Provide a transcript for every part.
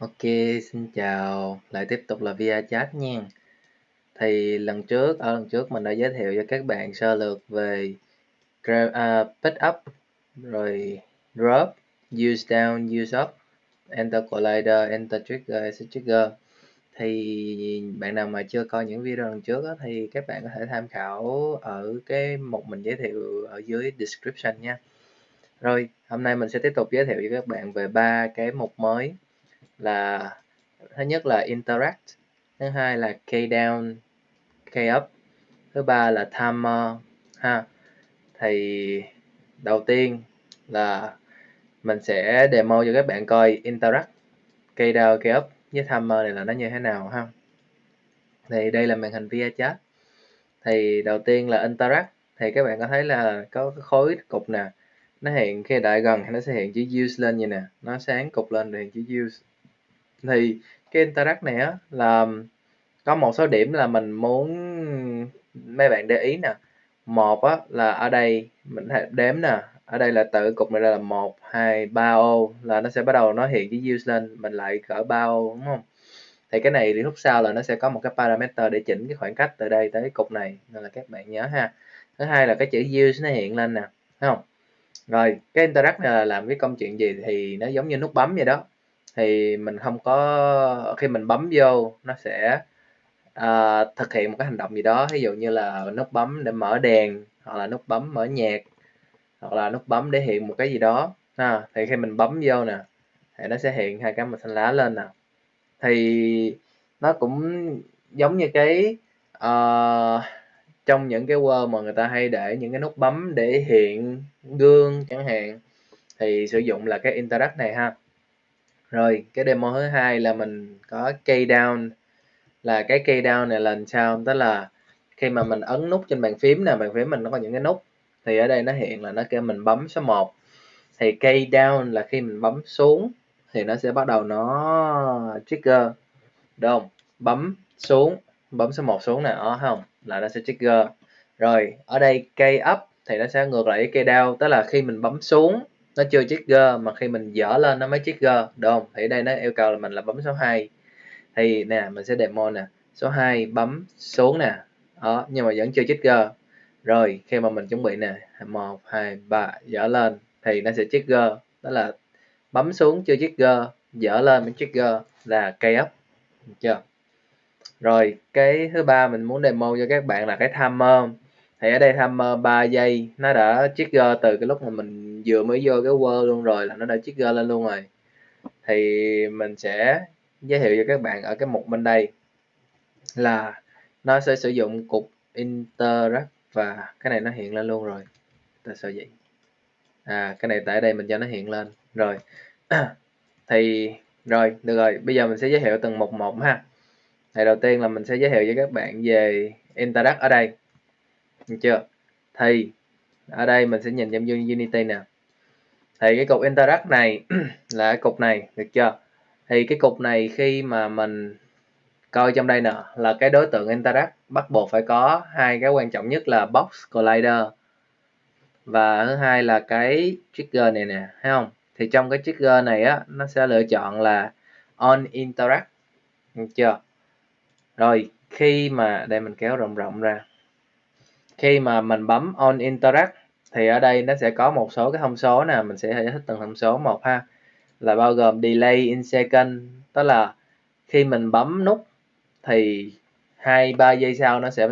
Ok, xin chào, lại tiếp tục là via chat nha. Thì lần trước, ở lần trước mình đã giới thiệu cho các bạn sơ lược về uh, pick up, rồi drop, use down, use up, enter collider, enter trigger, exit trigger. Thì bạn nào mà chưa coi những video lần trước đó, thì các bạn có thể tham khảo ở cái mục mình giới thiệu ở dưới description nha. Rồi, hôm nay mình sẽ tiếp tục giới thiệu cho các bạn về ba cái mục mới là thứ nhất là interact, thứ hai là key down, key up, thứ ba là timer, ha. Thì đầu tiên là mình sẽ demo cho các bạn coi interact, key down, key up với timer này là nó như thế nào, ha. Thì đây là màn hình via chat. Thì đầu tiên là interact, thì các bạn có thấy là có cái khối cục nè, nó hiện khi đại gần thì nó sẽ hiện chữ use lên như nè, nó sáng cục lên thì hiện chữ use thì cái interact này á là có một số điểm là mình muốn, mấy bạn để ý nè. Một á là ở đây mình hãy đếm nè. Ở đây là tự cục này là một, hai, ba ô là nó sẽ bắt đầu nó hiện cái use lên, mình lại cỡ ba ô, đúng không? Thì cái này thì lúc sau là nó sẽ có một cái parameter để chỉnh cái khoảng cách từ đây tới cục này, nên là các bạn nhớ ha. Thứ hai là cái chữ use nó hiện lên nè, thấy không? Rồi, cái interact này là làm cái công chuyện gì thì nó giống như nút bấm vậy đó thì mình không có khi mình bấm vô nó sẽ à, thực hiện một cái hành động gì đó. Ví dụ như là nút bấm để mở đèn hoặc là nút bấm mở nhạc hoặc là nút bấm để hiện một cái gì đó. Ha thì khi mình bấm vô nè thì nó sẽ hiện hai cái màu xanh lá lên nè. Thì nó cũng giống như cái uh, trong những cái Word mà người ta hay để những cái nút bấm để hiện gương chẳng hạn thì sử dụng là cái interact này ha rồi, cái demo thứ hai là mình có key down. Là cái key down này là làm sao? Tức là khi mà mình ấn nút trên bàn phím nè, bàn phím mình nó có những cái nút. Thì ở đây nó hiện là nó kêu mình bấm số 1 thì key down là khi mình bấm xuống, thì nó sẽ bắt đầu nó trigger. Đúng không? Bấm xuống, bấm số 1 xuống nè. Ờ, Đó không? Là nó sẽ trigger. Rồi, ở đây key up thì nó sẽ ngược lại cái key down. Tức là khi mình bấm xuống nó chưa trigger mà khi mình dở lên nó mới trigger được không? Thì đây nó yêu cầu là mình là bấm số 2 thì nè, mình sẽ demo nè. Số 2 bấm xuống nè. Đó, nhưng mà vẫn chưa trigger rồi, khi mà mình chuẩn bị nè. Một, hai, ba, dở lên. Thì nó sẽ trigger đó là bấm xuống chưa trigger dở lên mới trigger là cây up. Được chưa? Rồi, cái thứ ba mình muốn demo cho các bạn là cái timer thì ở đây timer 3 ờ, giây. Nó đã trigger từ cái lúc mà mình vừa mới vô cái world luôn rồi là nó đã trigger lên luôn rồi. Thì mình sẽ giới thiệu cho các bạn ở cái mục bên đây là nó sẽ sử dụng cục interact và cái này nó hiện lên luôn rồi. Tại sao vậy? À cái này tại đây mình cho nó hiện lên. Rồi. Thì, rồi, được rồi. Bây giờ mình sẽ giới thiệu từng mục một ha. Thì đầu tiên là mình sẽ giới thiệu cho các bạn về interact ở đây được chưa? Thì, ở đây mình sẽ nhìn trong Unity nè. Thì cái cục interact này là cái cục này, được chưa? Thì cái cục này khi mà mình coi trong đây nè, là cái đối tượng interact bắt buộc phải có hai cái quan trọng nhất là box collider và thứ hai là cái trigger này nè, thấy không? Thì trong cái trigger này á, nó sẽ lựa chọn là on interact, được chưa? Rồi, khi mà, đây mình kéo rộng rộng ra khi mà mình bấm on interact, thì ở đây nó sẽ có một số cái thông số nè, mình sẽ giải thích từng thông số một ha. Là bao gồm delay in second, tức là khi mình bấm nút thì hai, ba giây sau nó sẽ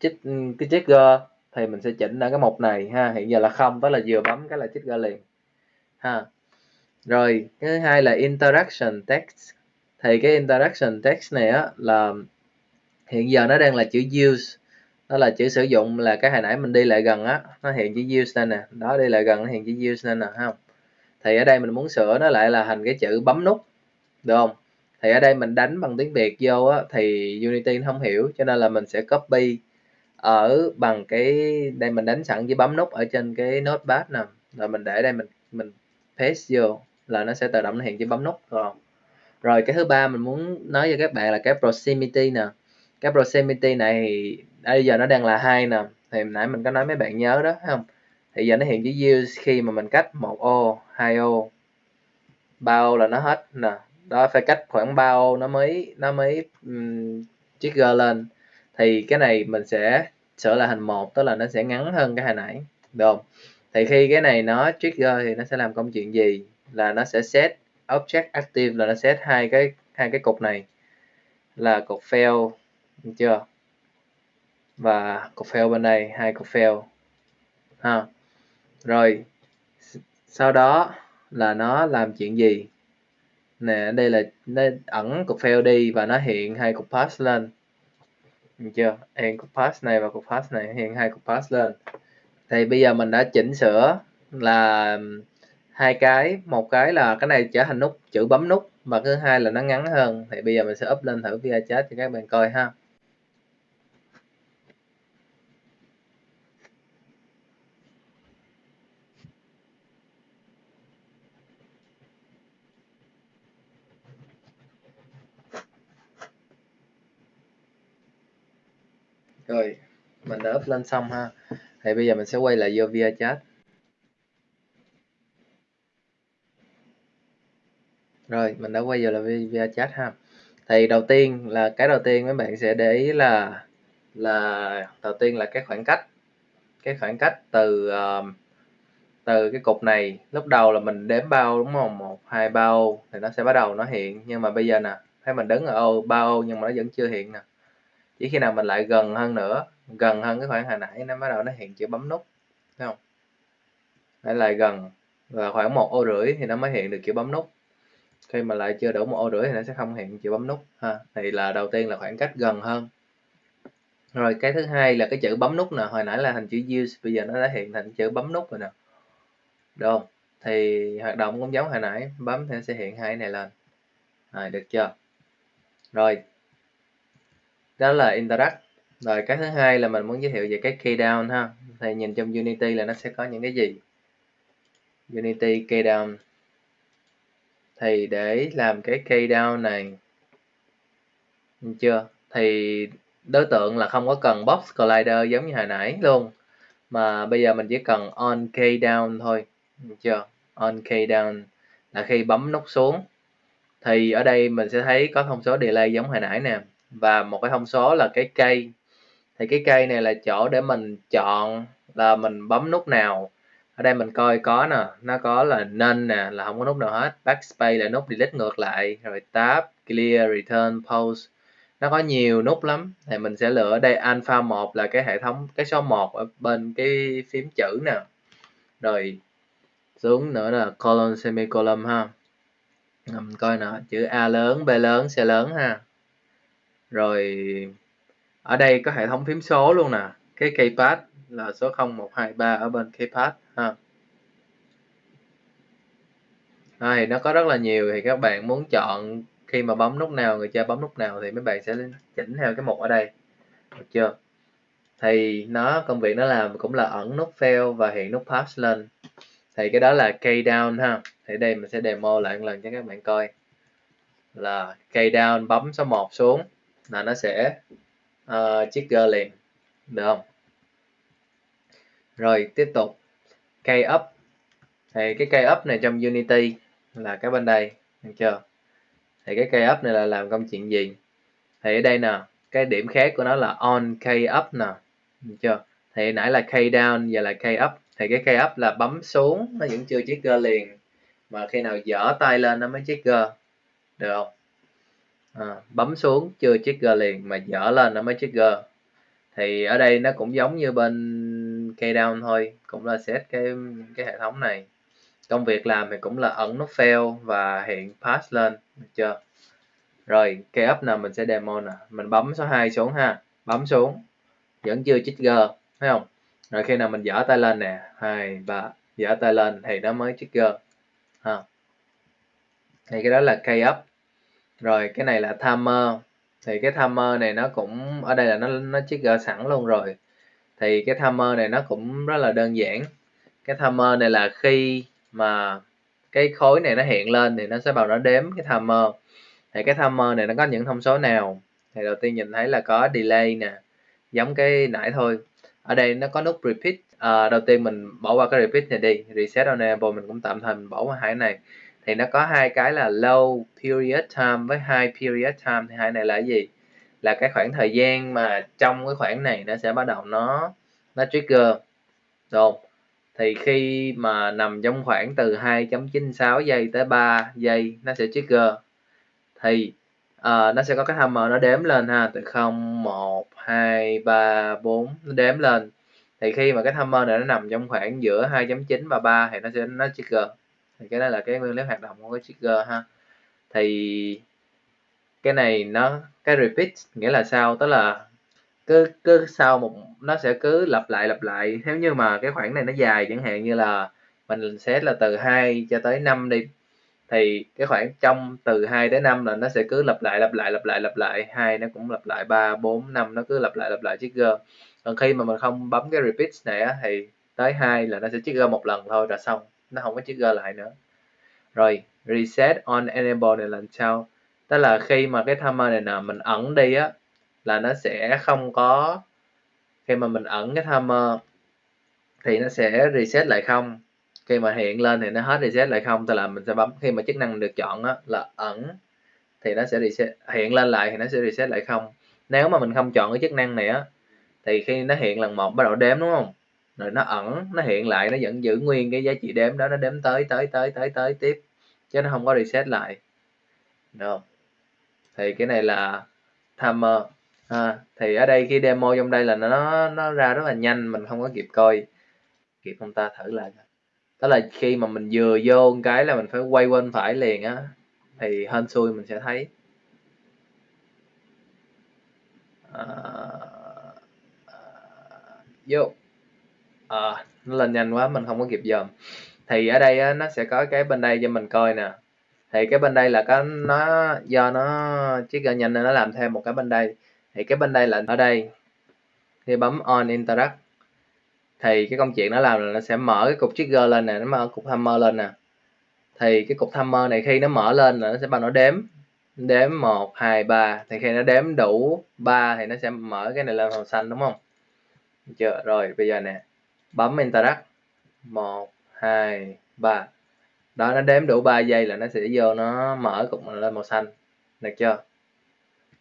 chích, cái trigger, thì mình sẽ chỉnh ở cái mục này ha. Hiện giờ là không, tức là vừa bấm cái là trigger liền, ha. Rồi, cái thứ hai là interaction text. Thì cái interaction text này á, là hiện giờ nó đang là chữ use đó là chữ sử dụng là cái hồi nãy mình đi lại gần á, nó hiện chữ use lên nè. Đó, đi lại gần nó hiện chữ use lên nè không? Thì ở đây mình muốn sửa nó lại là thành cái chữ bấm nút, được không? Thì ở đây mình đánh bằng tiếng Việt vô á, thì Unity không hiểu, cho nên là mình sẽ copy ở bằng cái, đây mình đánh sẵn chữ bấm nút ở trên cái notepad nè. Rồi mình để đây mình mình paste vô là nó sẽ tự động nó hiện chữ bấm nút rồi rồi cái thứ ba mình muốn nói cho các bạn là cái proximity nè cái proximity này bây giờ nó đang là hai nè. Thì nãy mình có nói mấy bạn nhớ đó không? Thì giờ nó hiện chữ use khi mà mình cách một ô hai ô. Ba ô là nó hết nè. Đó phải cách khoảng ba ô nó mới nó mới um, trigger lên. Thì cái này mình sẽ sửa lại thành một tức là nó sẽ ngắn hơn cái hồi nãy được không? Thì khi cái này nó trigger thì nó sẽ làm công chuyện gì? Là nó sẽ set object active là nó set hai cái hai cái cục này. Là cục fail được chưa? Và cục fail bên đây, hai cục fail. Ha. Rồi sau đó là nó làm chuyện gì? Nè, đây là nó ẩn cục fail đi và nó hiện hai cục pass lên. Được chưa? Hiện cục pass này và cục pass này, hiện hai cục pass lên. Thì bây giờ mình đã chỉnh sửa là hai cái. Một cái là cái này trở thành nút, chữ bấm nút và thứ hai là nó ngắn hơn. Thì bây giờ mình sẽ up lên thử via chat cho các bạn coi ha. Rồi mình đã up lên xong ha. Thì bây giờ mình sẽ quay lại vô via chat. Rồi mình đã quay vào là via chat ha. Thì đầu tiên là cái đầu tiên mấy bạn sẽ để ý là là đầu tiên là cái khoảng cách. Cái khoảng cách từ uh, từ cái cục này lúc đầu là mình đếm bao đúng không? Một hai bao thì nó sẽ bắt đầu nó hiện. Nhưng mà bây giờ nè thấy mình đứng ở ô ba ô nhưng mà nó vẫn chưa hiện nè chỉ khi nào mình lại gần hơn nữa, gần hơn cái khoảng hồi nãy nó bắt đầu nó hiện chữ bấm nút, thấy không? Lại lại gần, và khoảng một ô rưỡi thì nó mới hiện được chữ bấm nút. Khi mà lại chưa đủ một ô rưỡi thì nó sẽ không hiện chữ bấm nút, ha? Thì là đầu tiên là khoảng cách gần hơn. Rồi cái thứ hai là cái chữ bấm nút nè, hồi nãy là thành chữ use, bây giờ nó đã hiện thành chữ bấm nút rồi nè. Được không? Thì hoạt động cũng giống hồi nãy, bấm thì nó sẽ hiện hai cái này lên. Rồi, được chưa? Rồi đó là interact. Rồi cái thứ hai là mình muốn giới thiệu về cái key down ha. Thì nhìn trong unity là nó sẽ có những cái gì? Unity key down. Thì để làm cái key down này được chưa? Thì đối tượng là không có cần box collider giống như hồi nãy luôn. Mà bây giờ mình chỉ cần on key down thôi được chưa? On key down là khi bấm nút xuống. Thì ở đây mình sẽ thấy có thông số delay giống hồi nãy nè và một cái thông số là cái cây. Thì cái cây này là chỗ để mình chọn là mình bấm nút nào. Ở đây mình coi có nè, nó có là nên nè, là không có nút nào hết. Backspace là nút delete ngược lại, rồi tab, clear, return, pause. Nó có nhiều nút lắm. Thì mình sẽ lựa đây alpha 1 là cái hệ thống, cái số 1 ở bên cái phím chữ nè. Rồi xuống nữa là colon, semicolon ha. Mình coi nè, chữ A lớn, B lớn, C lớn ha rồi, ở đây có hệ thống phím số luôn nè. Cái keypad là số 0123 ở bên keypad, ha. Thì nó có rất là nhiều thì các bạn muốn chọn khi mà bấm nút nào, người chơi bấm nút nào thì mấy bạn sẽ chỉnh theo cái mục ở đây. Được chưa? Thì nó, công việc nó làm cũng là ẩn nút fail và hiện nút pass lên. Thì cái đó là key down, ha. Thì đây mình sẽ demo lại một lần cho các bạn coi. Là key down bấm số 1 xuống là nó sẽ uh, trigger liền. Được không? Rồi tiếp tục. Key up. Thì cái key up này trong Unity là cái bên đây được chưa? Thì cái key up này là làm công chuyện gì? Thì ở đây nè cái điểm khác của nó là on key up nè được chưa? Thì nãy là key down giờ là key up. Thì cái key up là bấm xuống nó vẫn chưa trigger liền. Mà khi nào dở tay lên nó mới trigger. Được không? À, bấm xuống chưa trigger liền mà dở lên nó mới trigger. Thì ở đây nó cũng giống như bên key down thôi cũng là set cái cái hệ thống này. Công việc làm thì cũng là ẩn nút fail và hiện pass lên được chưa? Rồi key up nào mình sẽ demo nè. Mình bấm số 2 xuống ha bấm xuống. Vẫn chưa trigger thấy không? Rồi khi nào mình dở tay lên nè hai ba dở tay lên thì nó mới trigger. Ha. Thì cái đó là key up rồi cái này là timer. Thì cái timer này nó cũng ở đây là nó nó trigger sẵn luôn rồi. Thì cái timer này nó cũng rất là đơn giản. Cái timer này là khi mà cái khối này nó hiện lên thì nó sẽ vào nó đếm cái timer. Thì cái timer này nó có những thông số nào? Thì đầu tiên nhìn thấy là có delay nè giống cái nãy thôi. Ở đây nó có nút repeat. À, đầu tiên mình bỏ qua cái repeat này đi reset enable mình cũng tạm thời mình bỏ qua hai này thì nó có hai cái là low period time với high period time. Thì hai này là gì? Là cái khoảng thời gian mà trong cái khoảng này nó sẽ bắt đầu nó nó trigger. Rồi thì khi mà nằm trong khoảng từ 2.96 giây tới 3 giây nó sẽ trigger. Thì uh, nó sẽ có cái timer nó đếm lên ha từ 0 1 2 3 4 nó đếm lên. Thì khi mà cái timer này nó nằm trong khoảng giữa 2.9 và 3 thì nó sẽ nó trigger thì cái đó là cái nguyên lý hoạt động của cái trigger ha. Thì cái này nó cái repeat nghĩa là sao? Tức là cứ cứ sau một nó sẽ cứ lặp lại lặp lại. Nếu như mà cái khoảng này nó dài chẳng hạn như là mình sẽ là từ 2 cho tới 5 đi thì cái khoảng trong từ 2 tới 5 là nó sẽ cứ lặp lại lặp lại lặp lại lặp lại. Hai nó cũng lặp lại 3 4 5 nó cứ lặp lại lặp lại trigger. Còn khi mà mình không bấm cái repeat này á, thì tới 2 là nó sẽ trigger một lần thôi là xong nó không có trigger lại nữa. Rồi reset on enable này là sao? Tức là khi mà cái timer này nè mình ẩn đi á là nó sẽ không có khi mà mình ẩn cái timer thì nó sẽ reset lại không? Khi mà hiện lên thì nó hết reset lại không? Tức là mình sẽ bấm khi mà chức năng được chọn á, là ẩn thì nó sẽ reset hiện lên lại thì nó sẽ reset lại không? Nếu mà mình không chọn cái chức năng này á thì khi nó hiện lần một bắt đầu đếm đúng không? Rồi nó ẩn nó hiện lại nó vẫn giữ nguyên cái giá trị đếm đó nó đếm tới tới tới tới tới tiếp chứ nó không có reset lại. Được thì cái này là timer. À, thì ở đây khi demo trong đây là nó nó ra rất là nhanh mình không có kịp coi. Kịp không ta thử lại đó là khi mà mình vừa vô cái là mình phải quay bên phải liền á thì hên xui mình sẽ thấy. À, à vô à, nó lên nhanh quá mình không có kịp dòm. Thì ở đây á, nó sẽ có cái bên đây cho mình coi nè. Thì cái bên đây là có nó do nó chiếc gà nhanh nên nó làm thêm một cái bên đây. Thì cái bên đây là ở đây. Khi bấm on interact. Thì cái công chuyện nó làm là nó sẽ mở cái cục trigger lên nè nó mở cục hammer lên nè. Thì cái cục hammer này khi nó mở lên là nó sẽ bắt nó đếm. Đếm một hai ba. Thì khi nó đếm đủ 3 thì nó sẽ mở cái này lên màu xanh đúng không? Chưa? Rồi bây giờ nè bấm interact một hai ba. Đó nó đếm đủ 3 giây là nó sẽ vô nó mở cục lên màu xanh. Được chưa?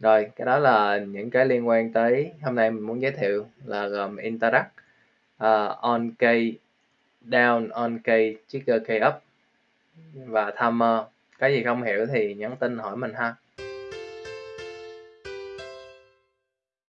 Rồi cái đó là những cái liên quan tới hôm nay mình muốn giới thiệu là gồm interact uh, on key down on key trigger key up và timer. Cái gì không hiểu thì nhắn tin hỏi mình ha.